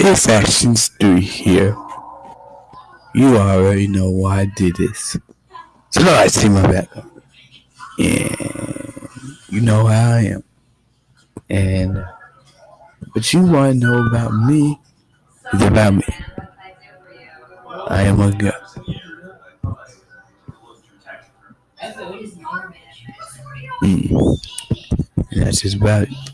If Actions do here. You already know why I did this. So now I see my back. And you know how I am. And what you want to know about me is about me. I am a god. Mm. That's just about it.